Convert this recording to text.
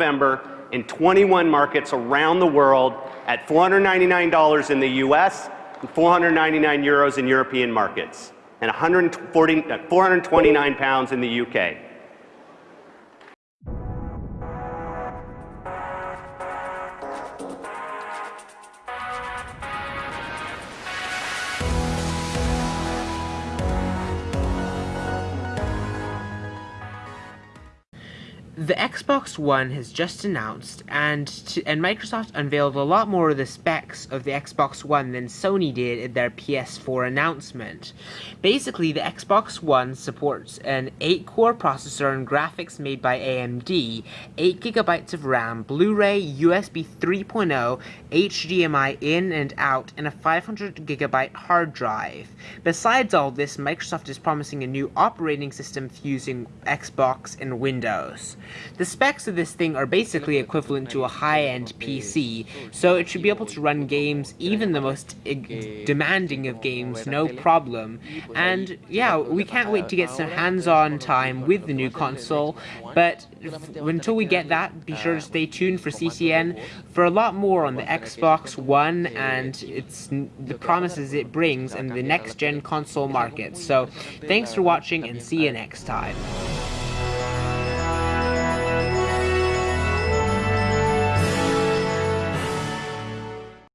November in 21 markets around the world at $499 in the US and 499 euros in European markets and 140, uh, 429 pounds in the UK. The Xbox One has just announced, and and Microsoft unveiled a lot more of the specs of the Xbox One than Sony did in their PS4 announcement. Basically, the Xbox One supports an 8-core processor and graphics made by AMD, 8GB of RAM, Blu-ray, USB 3.0, HDMI in and out, and a 500GB hard drive. Besides all this, Microsoft is promising a new operating system fusing Xbox and Windows. The specs of this thing are basically equivalent to a high-end PC, so it should be able to run games, even the most demanding of games, no problem. And yeah, we can't wait to get some hands-on time with the new console, but until we get that, be sure to stay tuned for CCN for a lot more on the Xbox One and its the promises it brings in the next-gen console market. So, thanks for watching and see you next time.